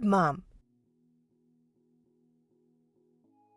Good, Mom.